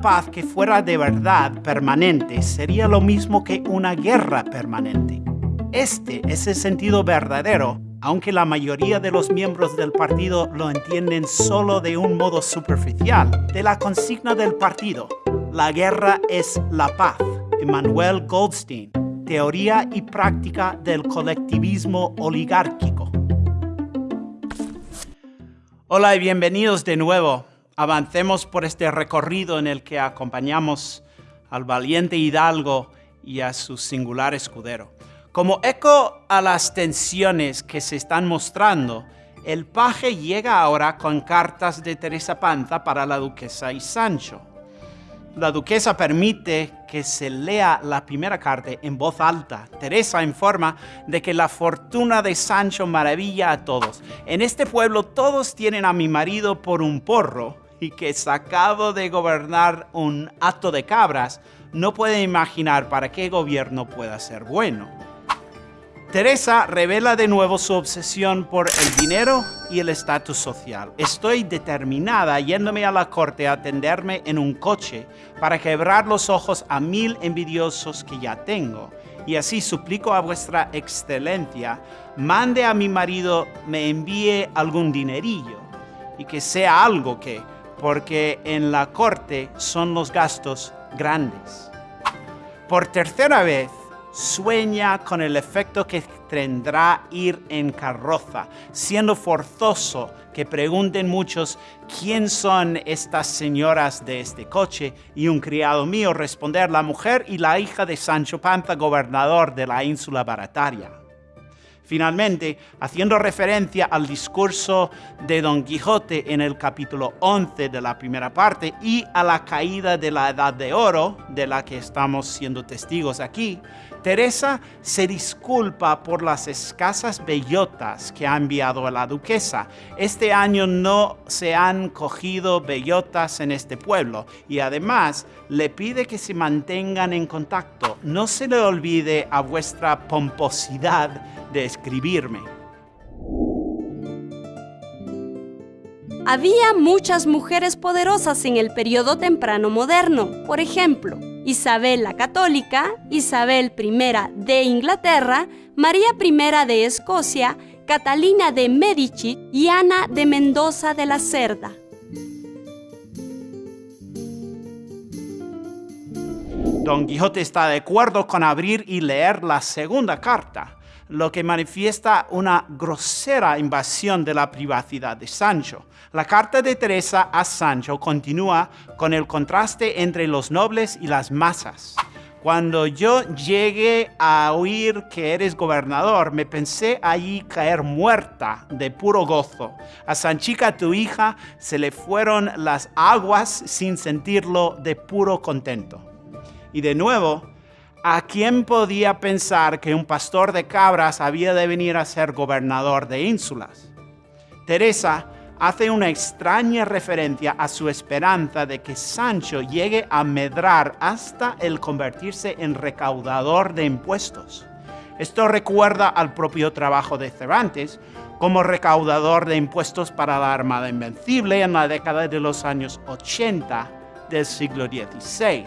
Paz que fuera de verdad permanente sería lo mismo que una guerra permanente. Este es el sentido verdadero, aunque la mayoría de los miembros del partido lo entienden solo de un modo superficial, de la consigna del partido. La guerra es la paz. Emmanuel Goldstein, Teoría y práctica del colectivismo oligárquico. Hola y bienvenidos de nuevo. Avancemos por este recorrido en el que acompañamos al valiente hidalgo y a su singular escudero. Como eco a las tensiones que se están mostrando, el paje llega ahora con cartas de Teresa Panza para la duquesa y Sancho. La duquesa permite que se lea la primera carta en voz alta. Teresa informa de que la fortuna de Sancho maravilla a todos. En este pueblo todos tienen a mi marido por un porro y que sacado de gobernar un acto de cabras, no puede imaginar para qué gobierno pueda ser bueno. Teresa revela de nuevo su obsesión por el dinero y el estatus social. Estoy determinada yéndome a la corte a atenderme en un coche para quebrar los ojos a mil envidiosos que ya tengo. Y así suplico a vuestra excelencia, mande a mi marido me envíe algún dinerillo y que sea algo que, porque en la corte son los gastos grandes. Por tercera vez, sueña con el efecto que tendrá ir en carroza, siendo forzoso que pregunten muchos quién son estas señoras de este coche y un criado mío responder la mujer y la hija de Sancho Panza, gobernador de la ínsula barataria. Finalmente, haciendo referencia al discurso de Don Quijote en el capítulo 11 de la primera parte y a la caída de la Edad de Oro, de la que estamos siendo testigos aquí, Teresa se disculpa por las escasas bellotas que ha enviado a la duquesa. Este año no se han cogido bellotas en este pueblo y además le pide que se mantengan en contacto. No se le olvide a vuestra pomposidad de escribirme. Había muchas mujeres poderosas en el periodo temprano moderno. Por ejemplo, Isabel la Católica, Isabel I de Inglaterra, María I de Escocia, Catalina de Medici y Ana de Mendoza de la Cerda. Don Quijote está de acuerdo con abrir y leer la segunda carta, lo que manifiesta una grosera invasión de la privacidad de Sancho. La carta de Teresa a Sancho continúa con el contraste entre los nobles y las masas. Cuando yo llegué a oír que eres gobernador, me pensé allí caer muerta de puro gozo. A Sanchica, tu hija, se le fueron las aguas sin sentirlo de puro contento. Y de nuevo, ¿A quién podía pensar que un pastor de cabras había de venir a ser gobernador de ínsulas? Teresa hace una extraña referencia a su esperanza de que Sancho llegue a medrar hasta el convertirse en recaudador de impuestos. Esto recuerda al propio trabajo de Cervantes como recaudador de impuestos para la Armada Invencible en la década de los años 80 del siglo XVI.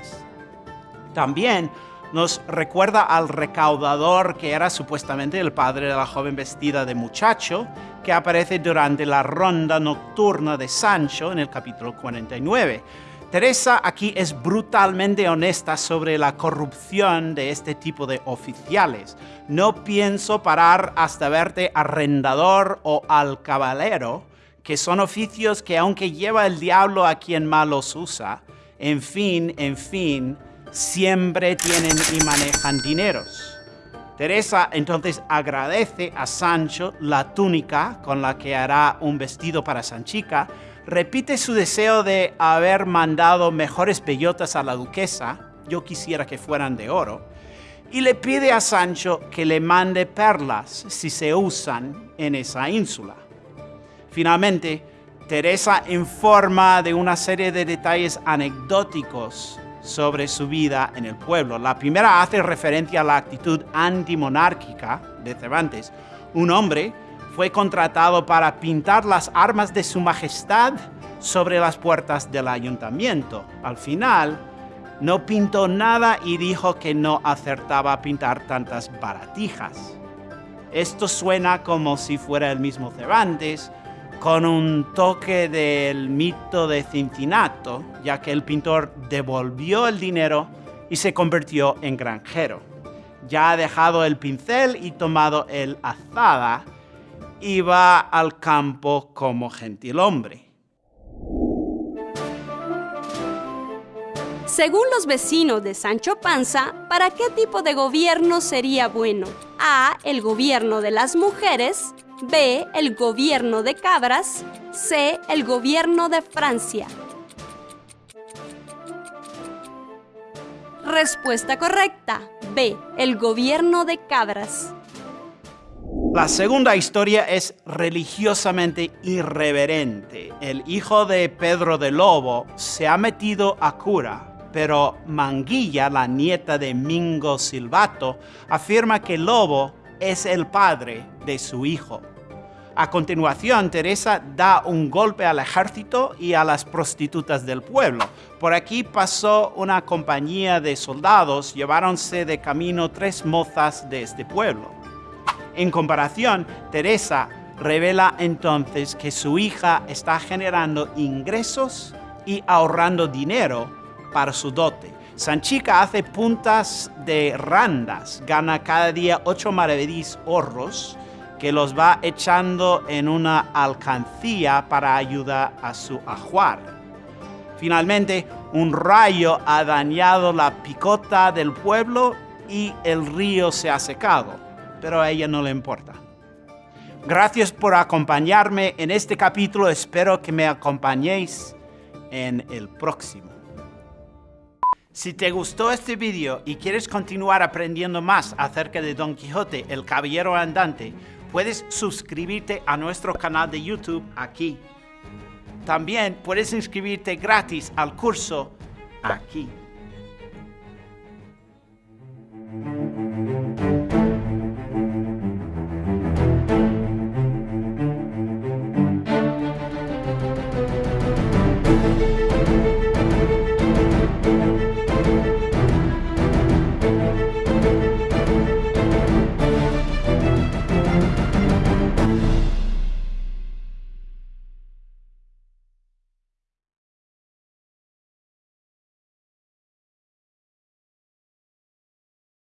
También nos recuerda al recaudador que era supuestamente el padre de la joven vestida de muchacho, que aparece durante la ronda nocturna de Sancho en el capítulo 49. Teresa aquí es brutalmente honesta sobre la corrupción de este tipo de oficiales. No pienso parar hasta verte arrendador o alcabalero, que son oficios que aunque lleva el diablo a quien malos usa, en fin, en fin, siempre tienen y manejan dineros. Teresa entonces agradece a Sancho la túnica con la que hará un vestido para Sanchica, repite su deseo de haber mandado mejores bellotas a la duquesa, yo quisiera que fueran de oro, y le pide a Sancho que le mande perlas si se usan en esa ínsula. Finalmente, Teresa informa de una serie de detalles anecdóticos sobre su vida en el pueblo. La primera hace referencia a la actitud antimonárquica de Cervantes. Un hombre fue contratado para pintar las armas de su majestad sobre las puertas del ayuntamiento. Al final, no pintó nada y dijo que no acertaba a pintar tantas baratijas. Esto suena como si fuera el mismo Cervantes, con un toque del mito de Cincinato, ya que el pintor devolvió el dinero y se convirtió en granjero. Ya ha dejado el pincel y tomado el azada, y va al campo como gentilhombre. Según los vecinos de Sancho Panza, ¿para qué tipo de gobierno sería bueno? A. El gobierno de las mujeres. B. El gobierno de cabras. C. El gobierno de Francia. Respuesta correcta. B. El gobierno de cabras. La segunda historia es religiosamente irreverente. El hijo de Pedro de Lobo se ha metido a cura pero Manguilla, la nieta de Mingo Silvato, afirma que Lobo es el padre de su hijo. A continuación, Teresa da un golpe al ejército y a las prostitutas del pueblo. Por aquí pasó una compañía de soldados, lleváronse de camino tres mozas de este pueblo. En comparación, Teresa revela entonces que su hija está generando ingresos y ahorrando dinero para su dote. Sanchica hace puntas de randas, gana cada día ocho maravedís horros que los va echando en una alcancía para ayudar a su ajuar. Finalmente, un rayo ha dañado la picota del pueblo y el río se ha secado, pero a ella no le importa. Gracias por acompañarme en este capítulo, espero que me acompañéis en el próximo. Si te gustó este video y quieres continuar aprendiendo más acerca de Don Quijote, el Caballero Andante, puedes suscribirte a nuestro canal de YouTube aquí. También puedes inscribirte gratis al curso aquí. We'll be right back.